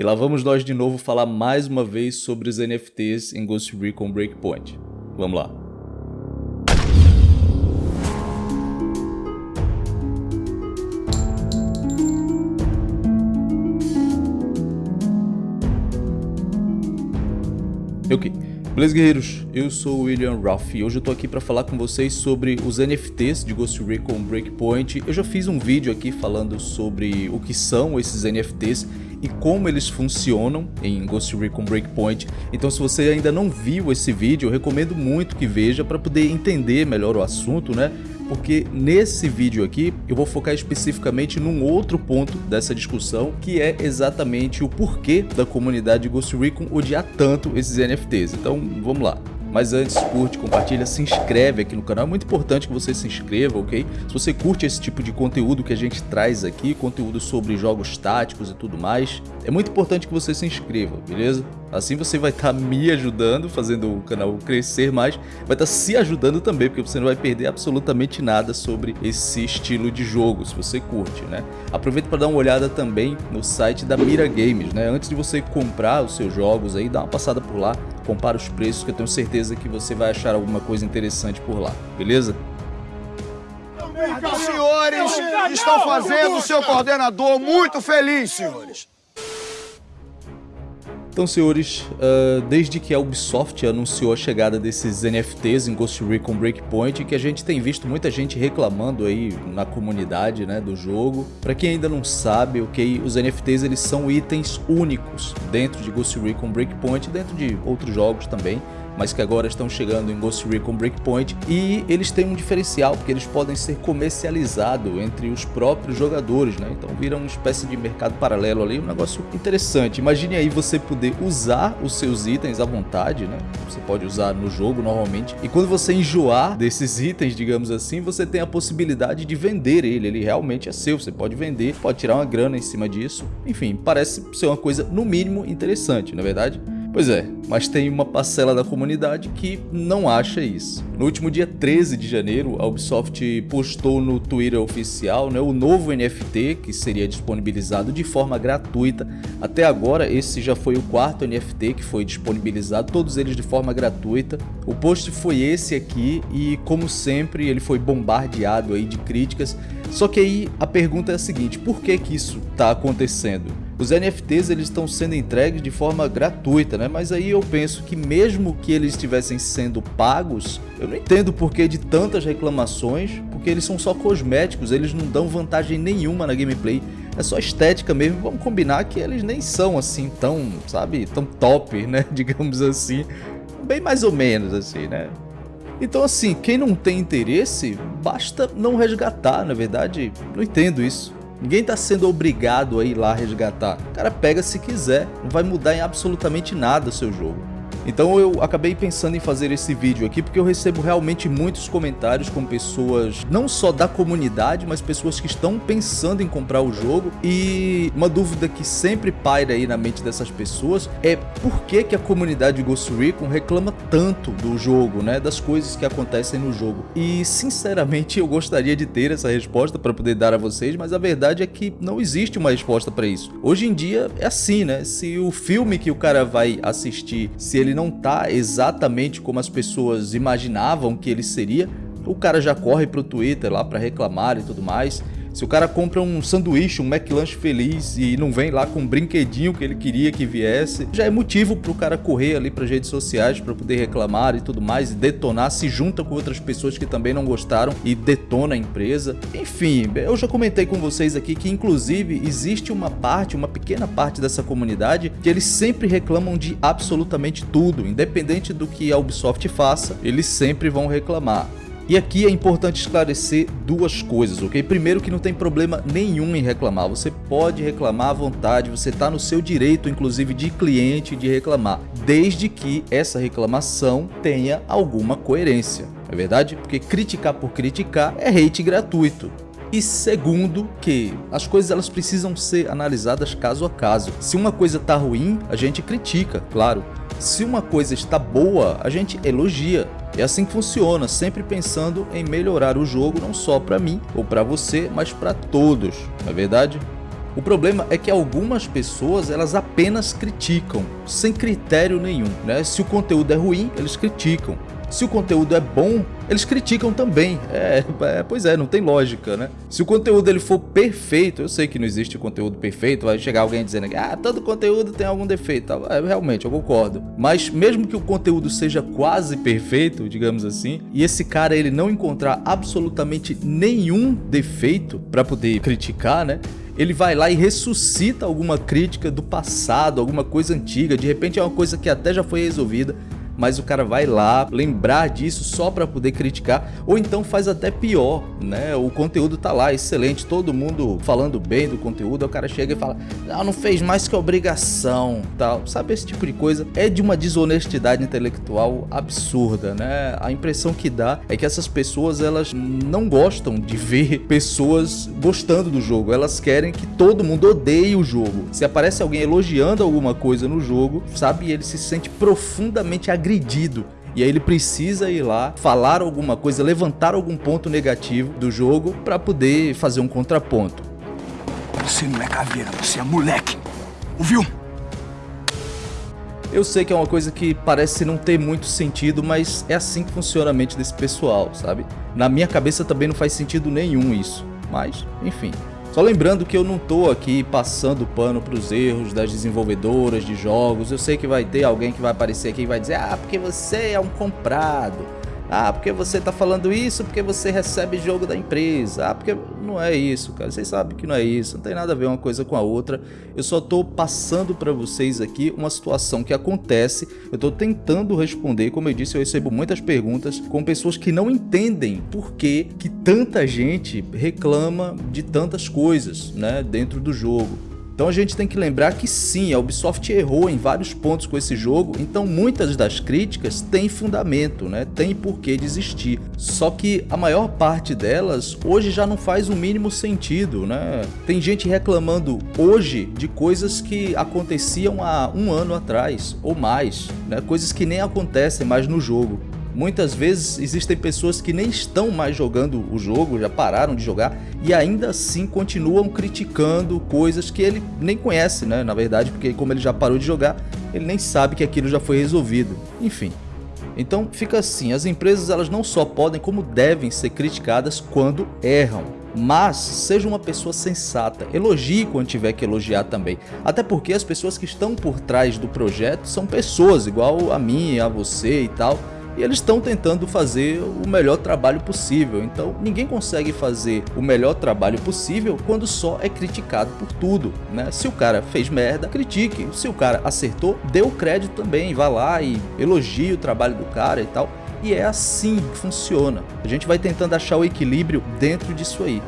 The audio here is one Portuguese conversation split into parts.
E lá vamos nós de novo falar mais uma vez sobre os NFTs em Ghost Recon Breakpoint. Vamos lá. Ok, beleza guerreiros? Eu sou o William Ruff e hoje eu tô aqui para falar com vocês sobre os NFTs de Ghost Recon Breakpoint. Eu já fiz um vídeo aqui falando sobre o que são esses NFTs e como eles funcionam em Ghost Recon Breakpoint. Então se você ainda não viu esse vídeo, eu recomendo muito que veja para poder entender melhor o assunto, né? porque nesse vídeo aqui eu vou focar especificamente num outro ponto dessa discussão, que é exatamente o porquê da comunidade Ghost Recon odiar tanto esses NFTs. Então vamos lá. Mas antes, curte, compartilha, se inscreve aqui no canal. É muito importante que você se inscreva, ok? Se você curte esse tipo de conteúdo que a gente traz aqui, conteúdo sobre jogos táticos e tudo mais, é muito importante que você se inscreva, beleza? Assim você vai estar tá me ajudando, fazendo o canal crescer mais, vai estar tá se ajudando também, porque você não vai perder absolutamente nada sobre esse estilo de jogo, se você curte, né? Aproveita para dar uma olhada também no site da Mira Games, né? Antes de você comprar os seus jogos aí, dá uma passada por lá, compara os preços, que eu tenho certeza que você vai achar alguma coisa interessante por lá, beleza? Os senhores estão fazendo o seu coordenador muito feliz, senhores. Então, senhores, uh, desde que a Ubisoft anunciou a chegada desses NFTs em Ghost Recon Breakpoint, que a gente tem visto muita gente reclamando aí na comunidade né, do jogo. Para quem ainda não sabe, ok, os NFTs eles são itens únicos dentro de Ghost Recon Breakpoint, dentro de outros jogos também mas que agora estão chegando em Ghost Recon Breakpoint e eles têm um diferencial porque eles podem ser comercializados entre os próprios jogadores, né? Então vira uma espécie de mercado paralelo ali, um negócio interessante. Imagine aí você poder usar os seus itens à vontade, né? Você pode usar no jogo normalmente e quando você enjoar desses itens, digamos assim, você tem a possibilidade de vender ele, ele realmente é seu, você pode vender, pode tirar uma grana em cima disso. Enfim, parece ser uma coisa no mínimo interessante, na é verdade? Pois é, mas tem uma parcela da comunidade que não acha isso. No último dia 13 de janeiro, a Ubisoft postou no Twitter oficial né, o novo NFT que seria disponibilizado de forma gratuita. Até agora, esse já foi o quarto NFT que foi disponibilizado, todos eles de forma gratuita. O post foi esse aqui e, como sempre, ele foi bombardeado aí de críticas. Só que aí a pergunta é a seguinte, por que que isso está acontecendo? Os NFTs eles estão sendo entregues de forma gratuita, né? Mas aí eu penso que mesmo que eles estivessem sendo pagos, não entendo por que de tantas reclamações, porque eles são só cosméticos, eles não dão vantagem nenhuma na gameplay. É só estética mesmo, vamos combinar que eles nem são assim tão, sabe, tão top, né? Digamos assim. Bem mais ou menos assim, né? Então assim, quem não tem interesse, basta não resgatar, na verdade, não entendo isso. Ninguém está sendo obrigado a ir lá resgatar. O cara pega se quiser, não vai mudar em absolutamente nada o seu jogo. Então eu acabei pensando em fazer esse vídeo aqui porque eu recebo realmente muitos comentários com pessoas não só da comunidade, mas pessoas que estão pensando em comprar o jogo e uma dúvida que sempre paira aí na mente dessas pessoas é por que, que a comunidade Ghost Recon reclama tanto do jogo, né, das coisas que acontecem no jogo. E sinceramente eu gostaria de ter essa resposta para poder dar a vocês, mas a verdade é que não existe uma resposta para isso. Hoje em dia é assim, né, se o filme que o cara vai assistir, se ele não tá exatamente como as pessoas imaginavam que ele seria, o cara já corre pro Twitter lá para reclamar e tudo mais. Se o cara compra um sanduíche, um McLanche feliz e não vem lá com um brinquedinho que ele queria que viesse, já é motivo para o cara correr ali para redes sociais para poder reclamar e tudo mais, e detonar, se junta com outras pessoas que também não gostaram e detona a empresa. Enfim, eu já comentei com vocês aqui que inclusive existe uma parte, uma pequena parte dessa comunidade que eles sempre reclamam de absolutamente tudo, independente do que a Ubisoft faça, eles sempre vão reclamar. E aqui é importante esclarecer duas coisas, ok? Primeiro que não tem problema nenhum em reclamar, você pode reclamar à vontade, você está no seu direito, inclusive de cliente, de reclamar, desde que essa reclamação tenha alguma coerência, é verdade? Porque criticar por criticar é hate gratuito. E segundo, que as coisas elas precisam ser analisadas caso a caso. Se uma coisa tá ruim, a gente critica, claro. Se uma coisa está boa, a gente elogia. É assim que funciona, sempre pensando em melhorar o jogo não só para mim ou para você, mas para todos, não é verdade? O problema é que algumas pessoas elas apenas criticam, sem critério nenhum. Né? Se o conteúdo é ruim, eles criticam. Se o conteúdo é bom, eles criticam também. É, é, pois é, não tem lógica, né? Se o conteúdo ele for perfeito, eu sei que não existe conteúdo perfeito, vai chegar alguém dizendo que ah, todo conteúdo tem algum defeito. É, realmente, eu concordo. Mas mesmo que o conteúdo seja quase perfeito, digamos assim, e esse cara ele não encontrar absolutamente nenhum defeito para poder criticar, né? ele vai lá e ressuscita alguma crítica do passado, alguma coisa antiga, de repente é uma coisa que até já foi resolvida, mas o cara vai lá lembrar disso só para poder criticar, ou então faz até pior, né? O conteúdo tá lá, excelente, todo mundo falando bem do conteúdo, o cara chega e fala, não, não fez mais que obrigação, tal. Sabe esse tipo de coisa? É de uma desonestidade intelectual absurda, né? A impressão que dá é que essas pessoas, elas não gostam de ver pessoas gostando do jogo, elas querem que todo mundo odeie o jogo. Se aparece alguém elogiando alguma coisa no jogo, sabe, ele se sente profundamente agredido agredido. E aí ele precisa ir lá, falar alguma coisa, levantar algum ponto negativo do jogo para poder fazer um contraponto. Você não é caveira, você é moleque. Ouviu? Eu sei que é uma coisa que parece não ter muito sentido, mas é assim que funciona a mente desse pessoal, sabe? Na minha cabeça também não faz sentido nenhum isso. Mas, enfim, só lembrando que eu não tô aqui passando pano para os erros das desenvolvedoras de jogos. Eu sei que vai ter alguém que vai aparecer aqui e vai dizer: "Ah, porque você é um comprado". Ah, porque você tá falando isso, porque você recebe jogo da empresa. Ah, porque não é isso, cara. Vocês sabem que não é isso. Não tem nada a ver uma coisa com a outra. Eu só tô passando para vocês aqui uma situação que acontece. Eu tô tentando responder. Como eu disse, eu recebo muitas perguntas com pessoas que não entendem por que, que tanta gente reclama de tantas coisas, né, dentro do jogo. Então a gente tem que lembrar que sim, a Ubisoft errou em vários pontos com esse jogo, então muitas das críticas têm fundamento, né? tem porquê de existir. Só que a maior parte delas hoje já não faz o mínimo sentido. Né? Tem gente reclamando hoje de coisas que aconteciam há um ano atrás ou mais, né? coisas que nem acontecem mais no jogo. Muitas vezes existem pessoas que nem estão mais jogando o jogo, já pararam de jogar e ainda assim continuam criticando coisas que ele nem conhece, né? Na verdade, porque como ele já parou de jogar, ele nem sabe que aquilo já foi resolvido. Enfim. Então fica assim, as empresas elas não só podem como devem ser criticadas quando erram. Mas seja uma pessoa sensata, elogie quando tiver que elogiar também. Até porque as pessoas que estão por trás do projeto são pessoas igual a mim, a você e tal e eles estão tentando fazer o melhor trabalho possível. Então ninguém consegue fazer o melhor trabalho possível quando só é criticado por tudo, né? Se o cara fez merda, critique. Se o cara acertou, dê o crédito também, vá lá e elogie o trabalho do cara e tal. E é assim que funciona. A gente vai tentando achar o equilíbrio dentro disso aí.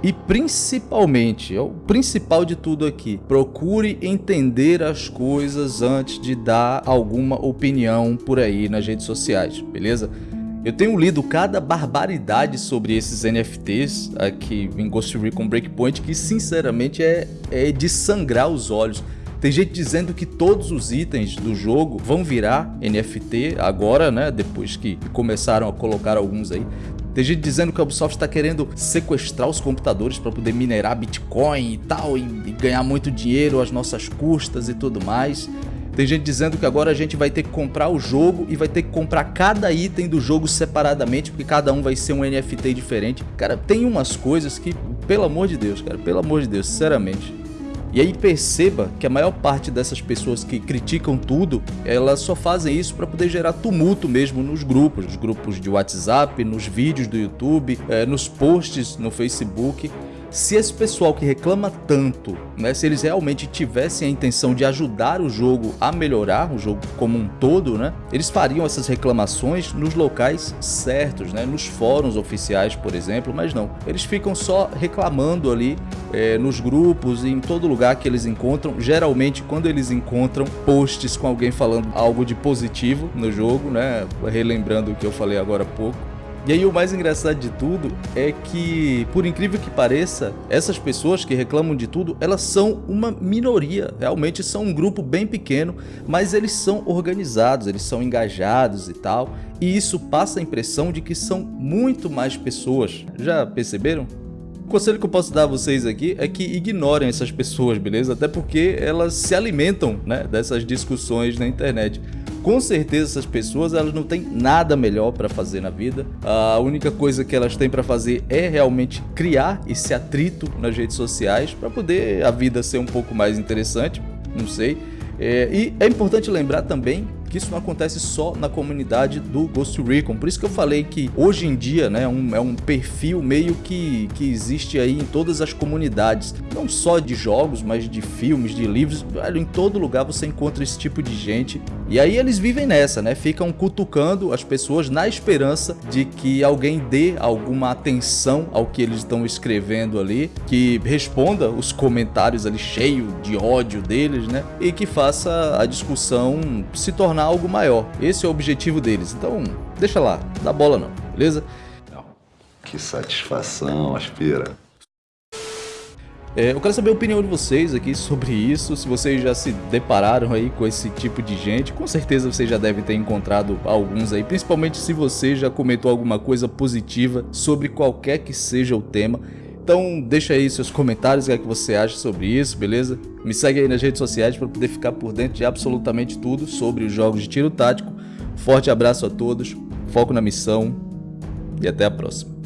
E principalmente, é o principal de tudo aqui, procure entender as coisas antes de dar alguma opinião por aí nas redes sociais, beleza? Eu tenho lido cada barbaridade sobre esses NFTs aqui em Ghost Recon Breakpoint que sinceramente é, é de sangrar os olhos. Tem gente dizendo que todos os itens do jogo vão virar NFT agora, né? Depois que começaram a colocar alguns aí. Tem gente dizendo que a Ubisoft está querendo sequestrar os computadores para poder minerar Bitcoin e tal, e, e ganhar muito dinheiro às nossas custas e tudo mais. Tem gente dizendo que agora a gente vai ter que comprar o jogo e vai ter que comprar cada item do jogo separadamente, porque cada um vai ser um NFT diferente. Cara, tem umas coisas que, pelo amor de Deus, cara, pelo amor de Deus, sinceramente, e aí perceba que a maior parte dessas pessoas que criticam tudo, elas só fazem isso para poder gerar tumulto mesmo nos grupos, nos grupos de WhatsApp, nos vídeos do YouTube, é, nos posts no Facebook se esse pessoal que reclama tanto, né, se eles realmente tivessem a intenção de ajudar o jogo a melhorar, o jogo como um todo, né, eles fariam essas reclamações nos locais certos, né, nos fóruns oficiais, por exemplo, mas não. Eles ficam só reclamando ali é, nos grupos e em todo lugar que eles encontram. Geralmente, quando eles encontram posts com alguém falando algo de positivo no jogo, né, relembrando o que eu falei agora há pouco, e aí o mais engraçado de tudo é que, por incrível que pareça, essas pessoas que reclamam de tudo, elas são uma minoria, realmente são um grupo bem pequeno, mas eles são organizados, eles são engajados e tal, e isso passa a impressão de que são muito mais pessoas. Já perceberam? O conselho que eu posso dar a vocês aqui é que ignorem essas pessoas, beleza? Até porque elas se alimentam né, dessas discussões na internet. Com certeza essas pessoas elas não têm nada melhor para fazer na vida. A única coisa que elas têm para fazer é realmente criar esse atrito nas redes sociais para poder a vida ser um pouco mais interessante, não sei. É, e é importante lembrar também que isso não acontece só na comunidade do Ghost Recon. Por isso que eu falei que hoje em dia né, é, um, é um perfil meio que, que existe aí em todas as comunidades. Não só de jogos, mas de filmes, de livros. Velho, em todo lugar você encontra esse tipo de gente. E aí eles vivem nessa, né? Ficam cutucando as pessoas na esperança de que alguém dê alguma atenção ao que eles estão escrevendo ali, que responda os comentários ali cheio de ódio deles, né? E que faça a discussão se tornar algo maior. Esse é o objetivo deles. Então, deixa lá, dá bola não, beleza? Que satisfação, aspira. É, eu quero saber a opinião de vocês aqui sobre isso, se vocês já se depararam aí com esse tipo de gente, com certeza vocês já devem ter encontrado alguns aí, principalmente se você já comentou alguma coisa positiva sobre qualquer que seja o tema. Então deixa aí seus comentários, o que, é que você acha sobre isso, beleza? Me segue aí nas redes sociais para poder ficar por dentro de absolutamente tudo sobre os jogos de tiro tático. Forte abraço a todos, foco na missão e até a próxima.